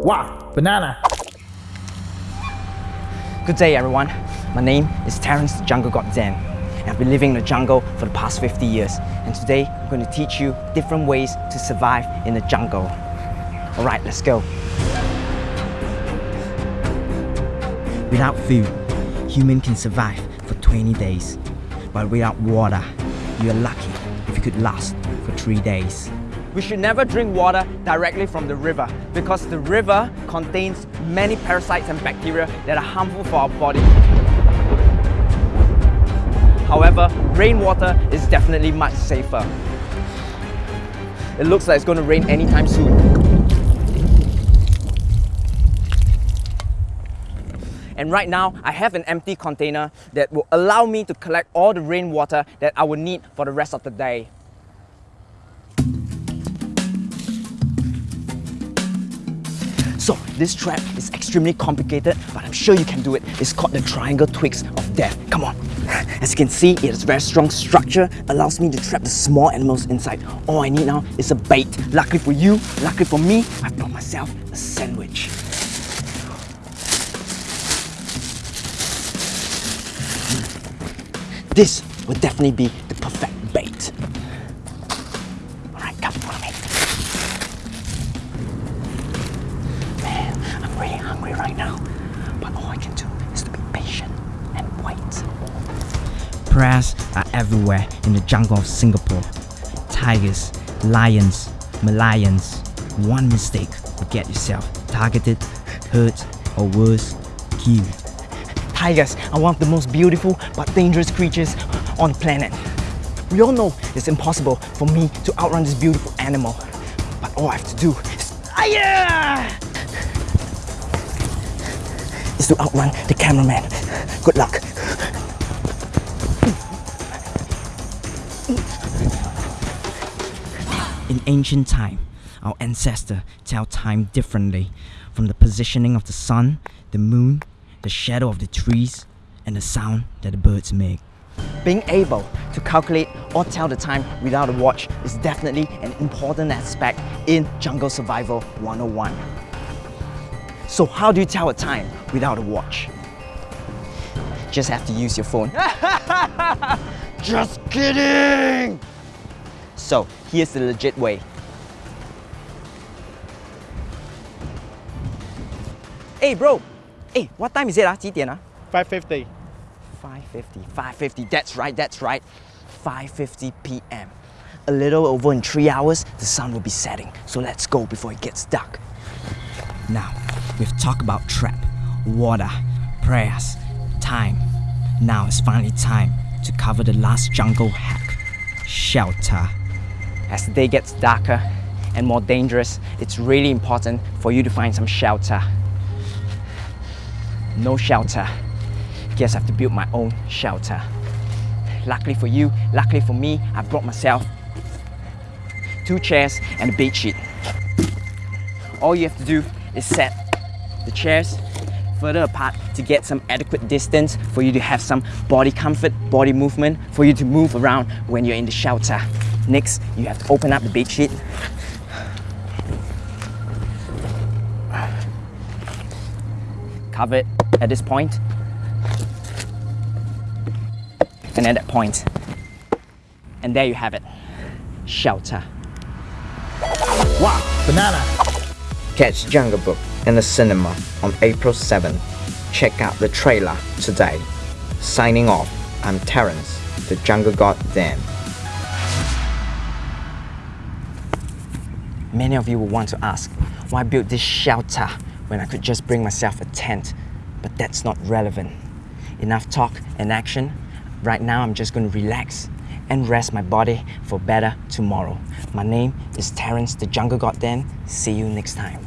Wow, banana. Good day everyone. My name is Terence the Jungle God Dan. And I've been living in the jungle for the past 50 years. And today I'm going to teach you different ways to survive in the jungle. Alright, let's go. Without food, human can survive for 20 days. But without water, you're lucky if you could last for 3 days. We should never drink water directly from the river because the river contains many parasites and bacteria that are harmful for our body. However, rainwater is definitely much safer. It looks like it's going to rain anytime soon. And right now, I have an empty container that will allow me to collect all the rainwater that I will need for the rest of the day. So this trap is extremely complicated, but I'm sure you can do it. It's called the triangle twigs of death. Come on. As you can see, it has very strong structure, allows me to trap the small animals inside. All I need now is a bait. Luckily for you, luckily for me, I've brought myself a sandwich. Hmm. This would definitely be the perfect bait. Prayers are everywhere in the jungle of Singapore. Tigers, lions, Malayans. One mistake will get yourself targeted, hurt, or worse, killed. Tigers are one of the most beautiful but dangerous creatures on the planet. We all know it's impossible for me to outrun this beautiful animal. But all I have to do is... Is to outrun the cameraman. Good luck. In ancient time, our ancestors tell time differently from the positioning of the sun, the moon, the shadow of the trees, and the sound that the birds make. Being able to calculate or tell the time without a watch is definitely an important aspect in Jungle Survival 101. So how do you tell a time without a watch? Just have to use your phone. Just kidding! So here's the legit way. Hey bro, hey, what time is it? Ah? 几点, ah? 5.50. 5.50, 5.50, that's right, that's right. 5.50 p.m. A little over in three hours, the sun will be setting. So let's go before it gets dark. Now, we've talked about trap, water, prayers, time. Now it's finally time to cover the last jungle hack, shelter. As the day gets darker and more dangerous, it's really important for you to find some shelter. No shelter. Guess I have to build my own shelter. Luckily for you, luckily for me, I brought myself two chairs and a bed sheet. All you have to do is set the chairs further apart to get some adequate distance for you to have some body comfort, body movement, for you to move around when you're in the shelter. Next, you have to open up the bed sheet. Cover it at this point. And at that point. And there you have it. Shelter. Wow, banana. Catch Jungle Book in the cinema on April 7. Check out the trailer today. Signing off, I'm Terence, the Jungle God Dan. Many of you will want to ask, why build this shelter when I could just bring myself a tent? But that's not relevant. Enough talk and action. Right now I'm just going to relax and rest my body for better tomorrow. My name is Terence the Jungle God Dan. See you next time.